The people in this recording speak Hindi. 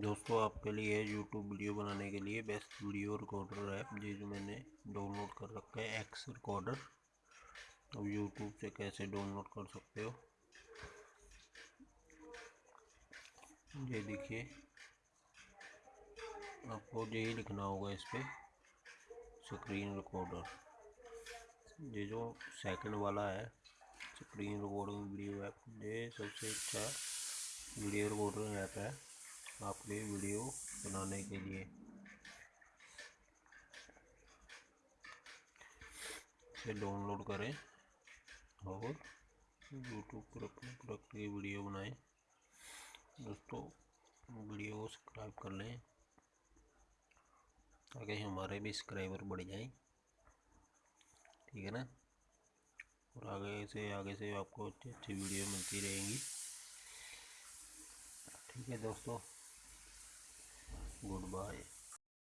दोस्तों, आपके लिए है यूट्यूब वीडियो बनाने के लिए बेस्ट वीडियो रिकॉर्डर ऐप ये जो मैंने डाउनलोड कर रखा है एक्स रिकॉर्डर अब यूट्यूब से कैसे डाउनलोड कर सकते हो? ये देखिए, आपको यही लिखना होगा इस पर स्क्रीन रिकॉर्डर ये जो सेकंड वाला है स्क्रीन रिकॉर्डिंग वीडियो ऐप ये सबसे अच्छा वीडियो रिकॉर्डिंग ऐप है। आपके वीडियो बनाने के लिए। इसे डाउनलोड करें और यूट्यूब पर अपने प्रोडक्ट की वीडियो बनाएँ। दोस्तों, वीडियो को सब्सक्राइब कर लें ताकि हमारे भी सब्सक्राइबर बढ़ जाएँ। ठीक है ना? और आगे से आगे से आपको अच्छी अच्छी वीडियो मिलती रहेंगी। ठीक है दोस्तों। goodbye.